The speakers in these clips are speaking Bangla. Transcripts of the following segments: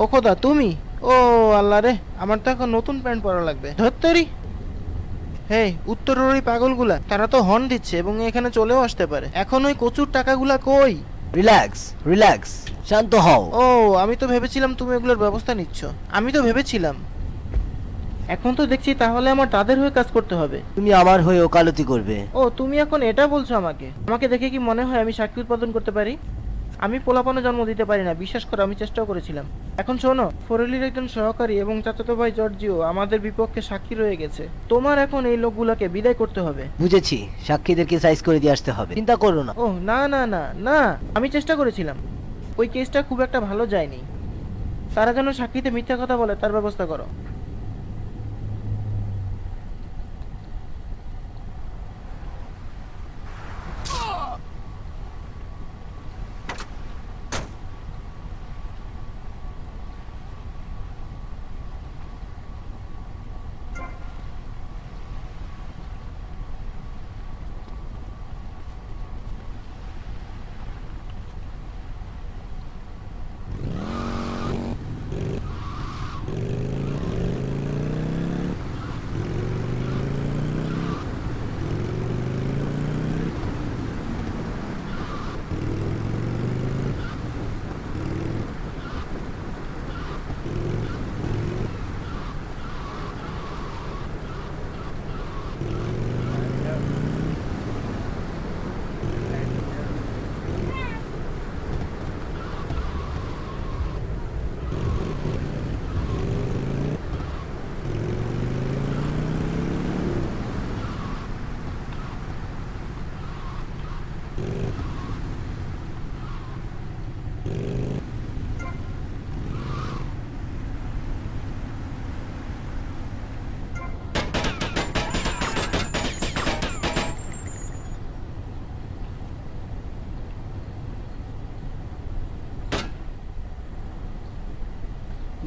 ও খোদা তুমি? ও আল্লাহ রে আমার তো এখন নতুন প্যান্ট পরা লাগবে। ধত্তরি? হে উত্তরের ওই পাগলগুলা তারা তো হর্ন দিচ্ছে এবং এখানে চলেও আসতে পারে। এখন ওই কচুর টাকাগুলা কই? রিল্যাক্স রিল্যাক্স শান্ত হও। ও আমি তো ভেবেছিলাম তুমি এগুলোর ব্যবস্থা নিচ্ছ। আমি তো ভেবেছিলাম। এখন তো দেখছি তাহলে আমার তাদের হয়ে কাজ করতে হবে। তুমি আমার হয়ে ওকালতি করবে। ও তুমি এখন এটা বলছো আমাকে। আমাকে দেখে কি মনে হয় আমি সাক্ষী উৎপাদন করতে পারি? আমি পোলাপানো জন্ম দিতে পারি না বিশ্বাস করো আমি চেষ্টাও করেছিলাম। এখন শোনো ফরেলির একজন সহকারী এবং চাচাতো ভাই জর্জিও আমাদের বিপক্ষে সাক্ষী রয়ে গেছে। তোমার এখন এই লোকগুলোকে বিদায় করতে হবে। বুঝেছি সাক্ষীদেরকে সাইজ করে দিয়ে আসতে হবে। চিন্তা করো না। ও না না না না আমি চেষ্টা করেছিলাম। ওই কেসটা খুব একটা ভালো যায়নি। তারা যেন সাক্ষীতে মিথ্যা কথা বলে তার ব্যবস্থা করো। Yeah.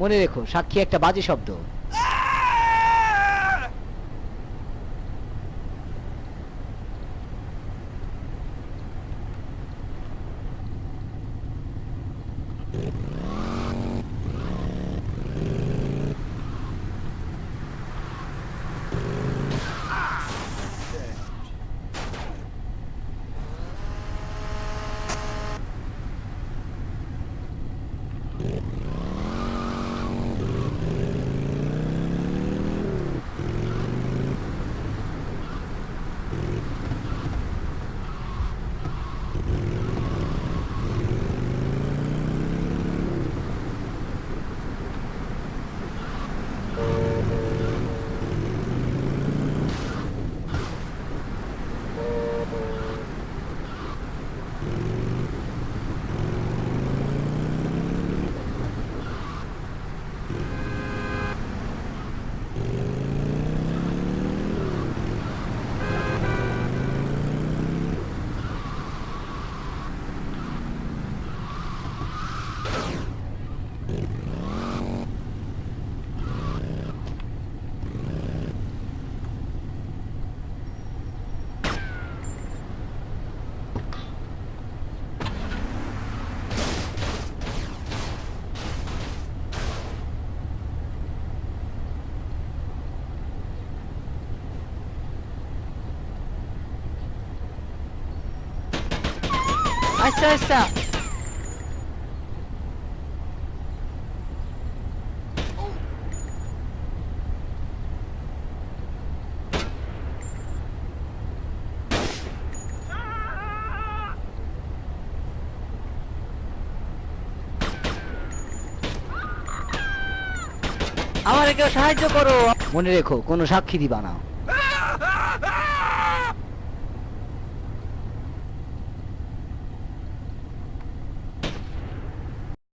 মনে রেখো সাক্ষী একটা বাজে শব্দ। Yeah. আচ্ছা আচ্ছা আমার কেউ সাহায্য করো। মনে রেখো কোনো সাক্ষী দিবা না।